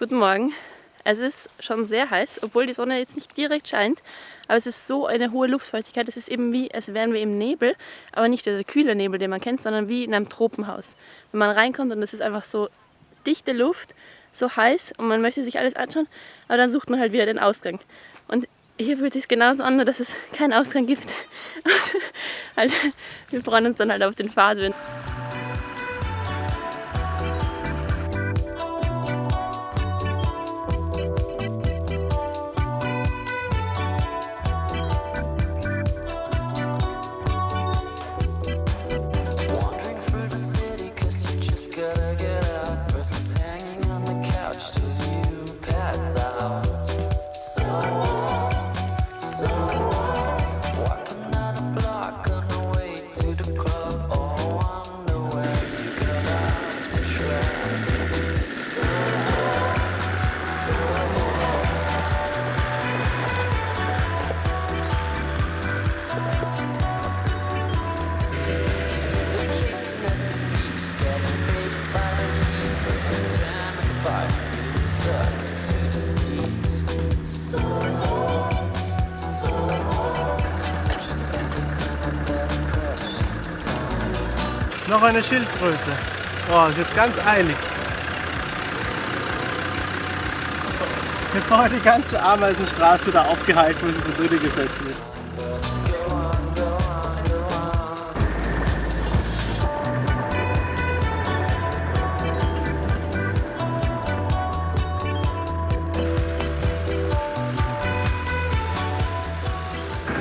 Guten Morgen. Es ist schon sehr heiß, obwohl die Sonne jetzt nicht direkt scheint. Aber es ist so eine hohe Luftfeuchtigkeit. Es ist eben wie, als wären wir im Nebel. Aber nicht dieser kühle Nebel, den man kennt, sondern wie in einem Tropenhaus. Wenn man reinkommt und es ist einfach so dichte Luft, so heiß und man möchte sich alles anschauen. Aber dann sucht man halt wieder den Ausgang. Und hier fühlt es sich genauso an, dass es keinen Ausgang gibt. halt, wir freuen uns dann halt auf den Fahrtwind. Noch eine Schildkröte. Oh, ist jetzt ganz eilig. Bevor die ganze Ameisenstraße da aufgehalten, wo sie so drinnen gesessen ist.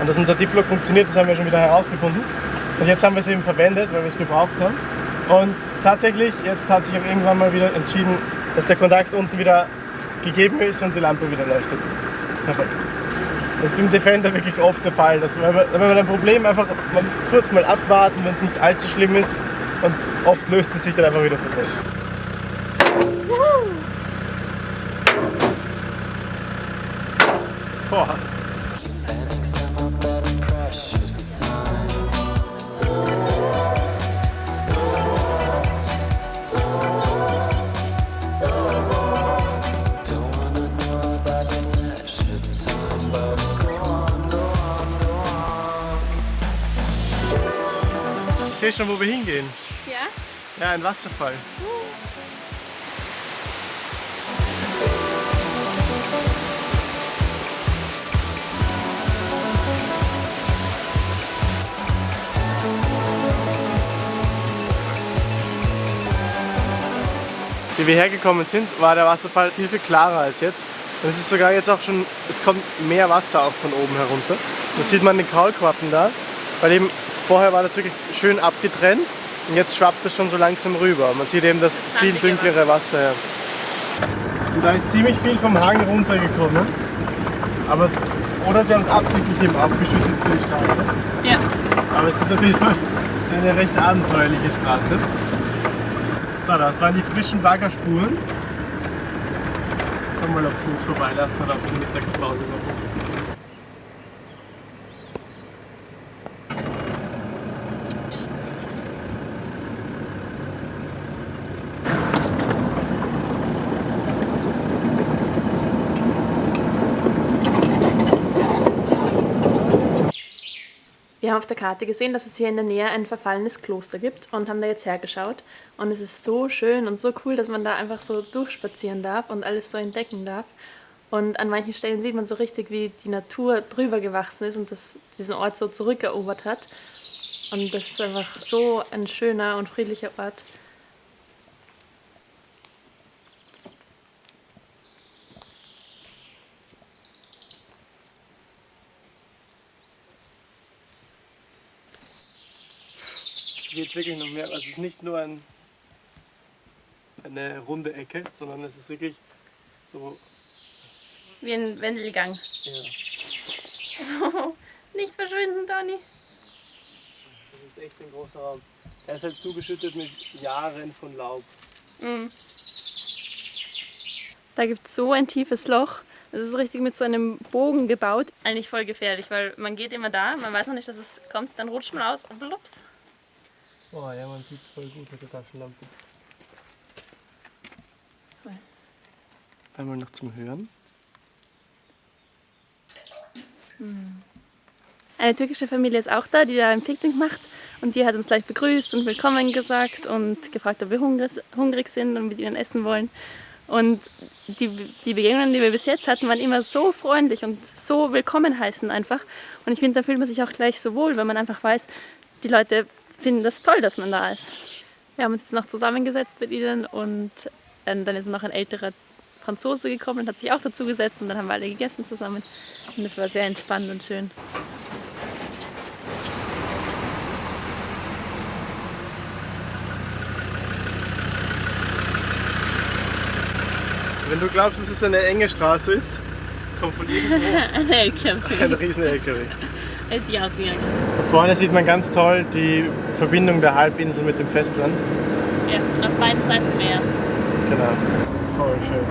Und dass unser Difflock funktioniert, das haben wir schon wieder herausgefunden. Und jetzt haben wir es eben verwendet, weil wir es gebraucht haben. Und tatsächlich, jetzt hat sich auch irgendwann mal wieder entschieden, dass der Kontakt unten wieder gegeben ist und die Lampe wieder leuchtet. Perfekt. Das ist beim Defender wirklich oft der Fall, dass man, wenn man ein Problem einfach man kurz mal abwarten, wenn es nicht allzu schlimm ist und oft löst es sich dann einfach wieder von selbst. Boah. Sehe schon, wo wir hingehen. Ja? Ja, ein Wasserfall. Wie wir hergekommen sind, war der Wasserfall viel, viel klarer als jetzt. Und es ist sogar jetzt auch schon, es kommt mehr Wasser auch von oben herunter. Das sieht man den Kaulquappen da, weil eben vorher war das wirklich schön abgetrennt und jetzt schwappt es schon so langsam rüber. Man sieht eben das viel Sandige dunklere Wasser. Ja. Und da ist ziemlich viel vom Hang runtergekommen. Aber es, oder sie haben es absichtlich eben aufgeschüttet für die Straße. Ja. Aber es ist auf jeden Fall eine recht abenteuerliche Straße. So, das waren die frischen Baggerspuren. Schauen wir mal, ob sie uns vorbeilassen oder ob sie Mittagspause machen. Auf der Karte gesehen, dass es hier in der Nähe ein verfallenes Kloster gibt und haben da jetzt hergeschaut. Und es ist so schön und so cool, dass man da einfach so durchspazieren darf und alles so entdecken darf. Und an manchen Stellen sieht man so richtig, wie die Natur drüber gewachsen ist und das, diesen Ort so zurückerobert hat. Und das ist einfach so ein schöner und friedlicher Ort. Geht es wirklich noch mehr. Also es ist nicht nur ein, eine runde Ecke, sondern es ist wirklich so. Wie ein Wendelgang. Ja, Nicht verschwinden, Toni. das ist echt ein großer Raum. Er ist halt zugeschüttet mit Jahren von Laub. Mhm. Da gibt es so ein tiefes Loch. Es ist richtig mit so einem Bogen gebaut. Eigentlich voll gefährlich, weil man geht immer da, man weiß noch nicht, dass es kommt, dann rutscht man aus und blups. Boah, ja, man sieht es voll gut mit der Taschenlampe. einmal noch zum Hören. Eine türkische Familie ist auch da, die da ein Picknick macht. Und die hat uns gleich begrüßt und willkommen gesagt und gefragt, ob wir hungrig, hungrig sind und mit ihnen essen wollen. Und die, die Begegnungen, die wir bis jetzt hatten, waren immer so freundlich und so willkommen heißen einfach. Und ich finde, da fühlt man sich auch gleich so wohl, wenn man einfach weiß, die Leute finden das toll, dass man da ist. Wir haben uns jetzt noch zusammengesetzt mit ihnen und ähm, dann ist noch ein älterer Franzose gekommen und hat sich auch dazu gesetzt und dann haben wir alle gegessen zusammen. Und es war sehr entspannt und schön. Wenn du glaubst, dass es eine enge Straße ist, kommt von irgendwo Ein LKW. ein riesen LKW. Er ist sich ausgegangen. Vorne sieht man ganz toll die Verbindung der Halbinsel mit dem Festland. Ja, auf beiden Seiten Meer. Genau. Voll schön.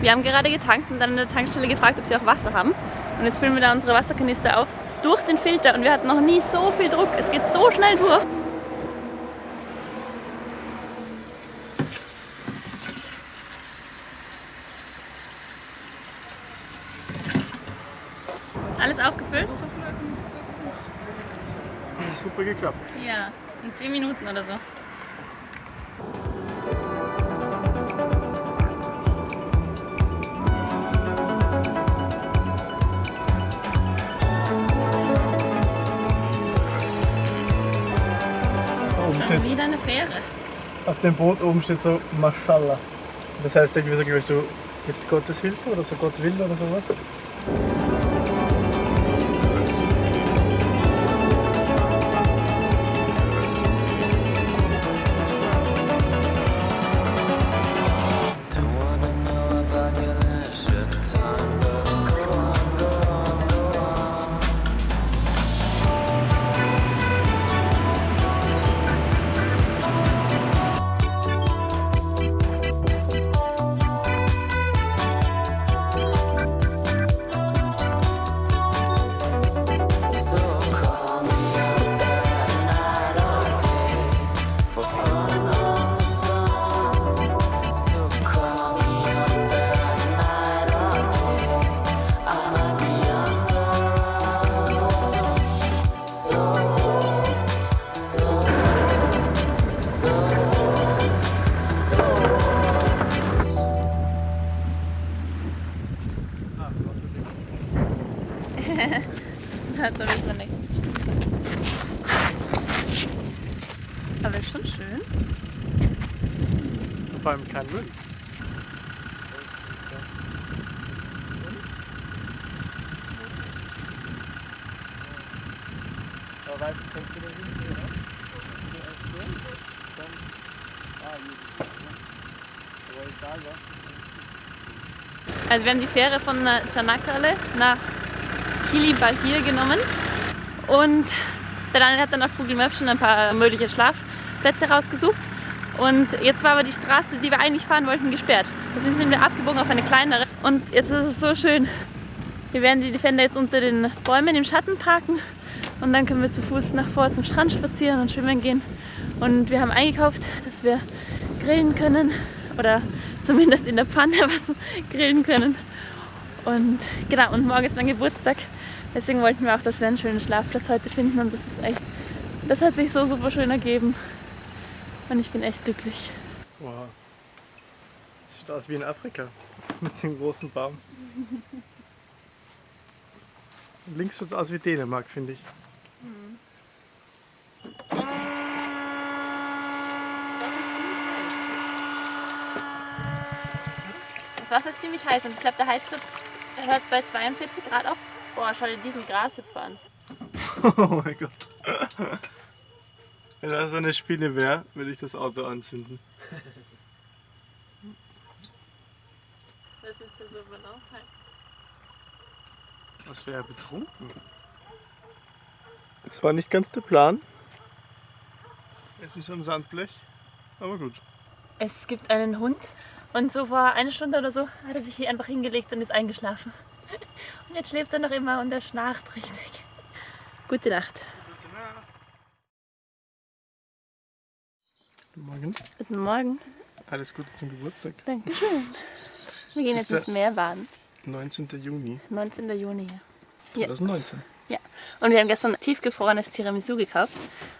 Wir haben gerade getankt und dann an der Tankstelle gefragt, ob sie auch Wasser haben. Und jetzt füllen wir da unsere Wasserkanister auf durch den Filter und wir hatten noch nie so viel Druck. Es geht so schnell durch. Alles aufgefüllt? Super geklappt. Ja, in 10 Minuten oder so. Steht, wieder eine Fähre. auf dem Boot oben steht so Mashallah. Das heißt irgendwie so, glaube ich, so mit Gottes Hilfe oder so Gott will oder sowas. Hat so ein bisschen Aber ist schon schön. Vor allem kein Müll. Aber weißt du, kannst du da hinten, oder? Dann, ah, hier. Aber egal was. Also wir haben die Fähre von äh, Çanakkale nach Kilibahir genommen und der Daniel hat dann auf Google Maps schon ein paar mögliche Schlafplätze rausgesucht und jetzt war aber die Straße, die wir eigentlich fahren wollten, gesperrt. Deswegen sind wir abgebogen auf eine kleinere und jetzt ist es so schön. Wir werden die Defender jetzt unter den Bäumen im Schatten parken und dann können wir zu Fuß nach vor zum Strand spazieren und schwimmen gehen. Und wir haben eingekauft, dass wir grillen können oder zumindest in der Pfanne was grillen können. Und genau, und morgen ist mein Geburtstag. Deswegen wollten wir auch, dass wir einen schönen Schlafplatz heute finden und das ist echt, das hat sich so super schön ergeben. Und ich bin echt glücklich. Wow. Das sieht aus wie in Afrika. Mit dem großen Baum. Und links sieht es aus wie Dänemark, finde ich. Das Wasser ist ziemlich heiß und ich glaube, der Heizstab hört bei 42 Grad auf. Boah, schau dir diesen Grashüpfer an. Oh mein Gott. Wenn das eine Spinne wäre, würde ich das Auto anzünden. Das müsste so Balance halten. Was wäre betrunken? Das war nicht ganz der Plan. Es ist am Sandblech, aber gut. Es gibt einen Hund und so vor einer Stunde oder so hat er sich hier einfach hingelegt und ist eingeschlafen. Und jetzt schläft er noch immer und er schnarcht richtig. Gute Nacht. Guten Morgen. Guten Morgen. Alles Gute zum Geburtstag. Dankeschön. Wir gehen jetzt ins Meer baden. 19. Juni 19. Juni. Ja. 2019. Ja. Und wir haben gestern tiefgefrorenes Tiramisu gekauft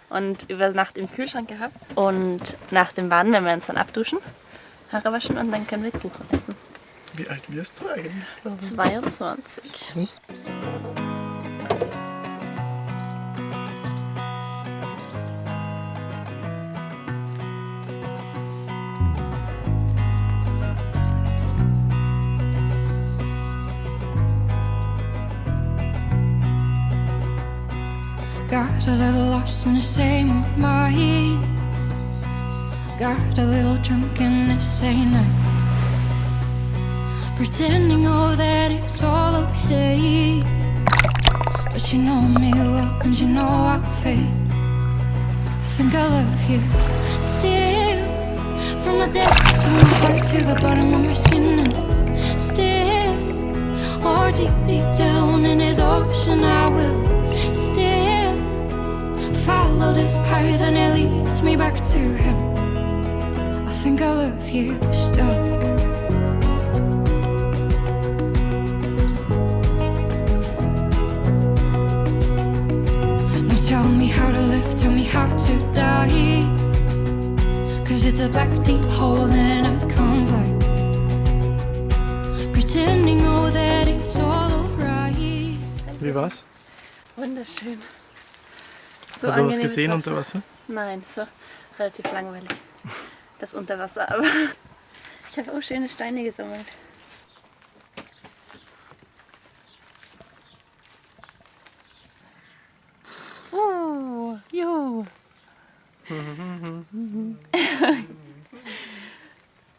und über Nacht im Kühlschrank gehabt. Und nach dem Baden werden wir uns dann abduschen, Haare waschen und dann können wir Kuchen essen. Wie alt wirst du eigentlich? 22. Hm? Got a little lost in the same old mind. Got a little drunk in the same night. Pretending, oh, that it's all okay. But you know me well, and you know I'll fade. I think I love you still. From the depths of my heart to the bottom of my skin, and it's still. Or deep, deep down in his ocean, I will still follow this path and it leads me back to him. I think I love you still. How to die. Cause it's a black deep hole and I can't fight. Pretending, oh, that it's all alright. Wie war's? Wunderschön. So Hat man was gesehen Wasser. unter Wasser? Nein, es war relativ langweilig. Das Unterwasser, aber ich habe auch schöne Steine gesammelt. Jo.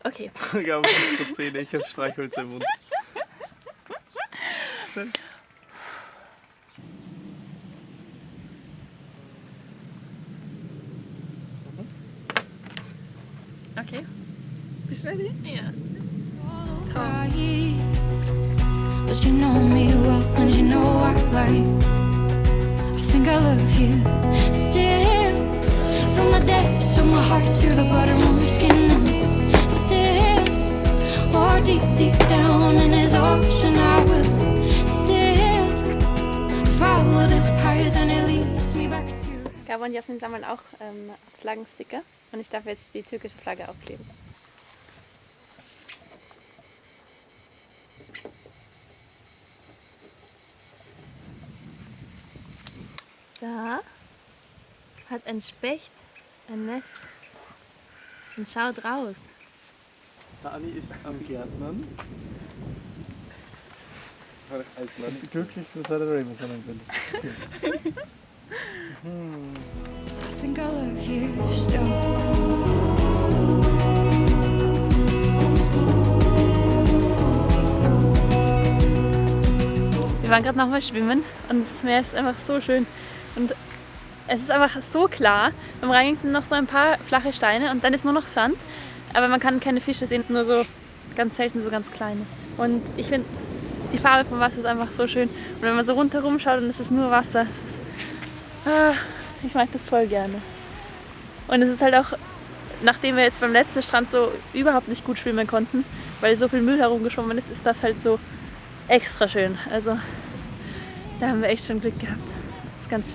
Okay, Ich habe unsere Zähne, ich habe Streichholz im Mund. okay. Bist du ready? Ja. cry. But you know me well, and you know I like. Think I love you still. From the depths of my heart to the bottom of my skin, still. Or deep, deep down in his ocean, I will still follow this path, and it leads me back to. Gabo und Jasmin sammeln auch ähm, Flaggensticker und ich darf jetzt die türkische Flagge aufkleben. Da hat ein Specht ein Nest und schaut raus. Dani ist am Gärtnern. Als sie glücklich sein. I think I love you still. Wir waren gerade nochmal schwimmen und das Meer ist einfach so schön. Und es ist einfach so klar. Beim Reinigen sind noch so ein paar flache Steine und dann ist nur noch Sand. Aber man kann keine Fische sehen, nur so ganz selten so ganz kleine. Und ich finde, die Farbe vom Wasser ist einfach so schön. Und wenn man so rundherum schaut, ist es nur Wasser. Ist, ah, ich mag das voll gerne. Und es ist halt auch, nachdem wir jetzt beim letzten Strand so überhaupt nicht gut schwimmen konnten, weil so viel Müll herumgeschwommen ist, ist das halt so extra schön. Also da haben wir echt schon Glück gehabt. Das ist